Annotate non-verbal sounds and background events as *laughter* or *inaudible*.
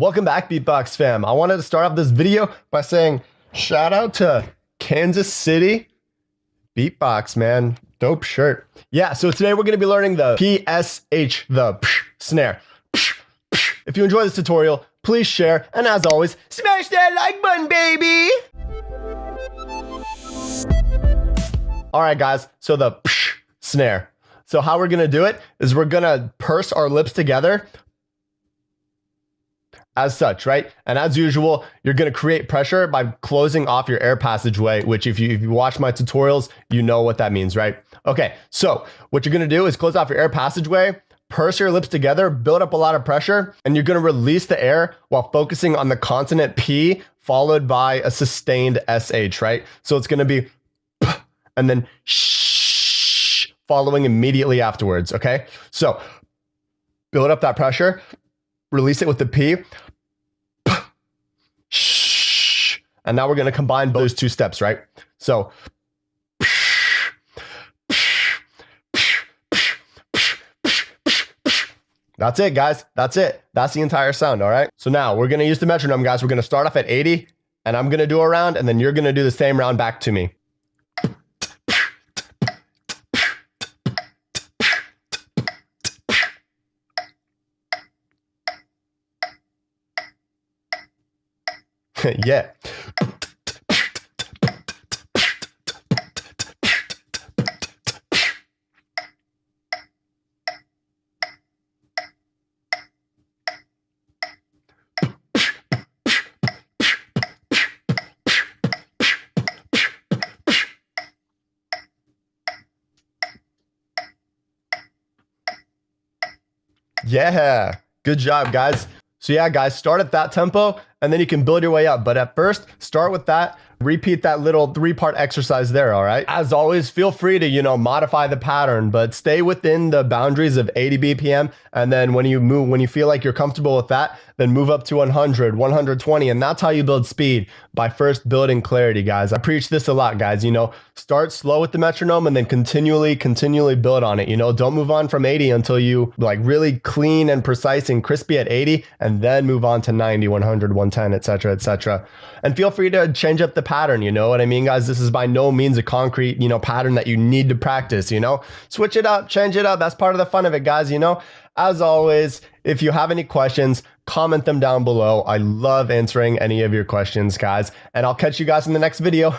Welcome back, Beatbox fam. I wanted to start off this video by saying shout out to Kansas City Beatbox, man. Dope shirt. Yeah, so today we're going to be learning the PSH, the psh snare. Psh, psh. If you enjoy this tutorial, please share, and as always, smash that like button, baby! All right, guys, so the psh snare. So how we're going to do it is we're going to purse our lips together, as such, right? And as usual, you're going to create pressure by closing off your air passageway, which if you, if you watch my tutorials, you know what that means, right? Okay, so what you're going to do is close off your air passageway, purse your lips together, build up a lot of pressure, and you're to release the air while focusing on the consonant P followed by a sustained SH, right? So it's to be *clears throat* and then shh *sniffs* following immediately afterwards, okay? So build up that pressure, release it with the P. And now we're going to combine those two steps, right? So That's it, guys. That's it. That's the entire sound, all right? So now we're going to use the metronome, guys. We're going to start off at 80, and I'm going to do a round, and then you're going to do the same round back to me. *laughs* yeah. Yeah. Good job, guys. So yeah, guys, start at that tempo and then you can build your way up. But at first, start with that repeat that little three part exercise there. All right. As always, feel free to, you know, modify the pattern, but stay within the boundaries of 80 BPM. And then when you move, when you feel like you're comfortable with that, then move up to 100, 120. And that's how you build speed by first building clarity, guys. I preach this a lot, guys. You know, start slow with the metronome and then continually, continually build on it. You know, don't move on from 80 until you like really clean and precise and crispy at 80 and then move on to 90, 100, 110, etc., etc. And feel free to change up the pattern. You know what I mean, guys? This is by no means a concrete, you know, pattern that you need to practice, you know? Switch it up, change it up. That's part of the fun of it, guys, you know? As always, if you have any questions, comment them down below. I love answering any of your questions, guys. And I'll catch you guys in the next video.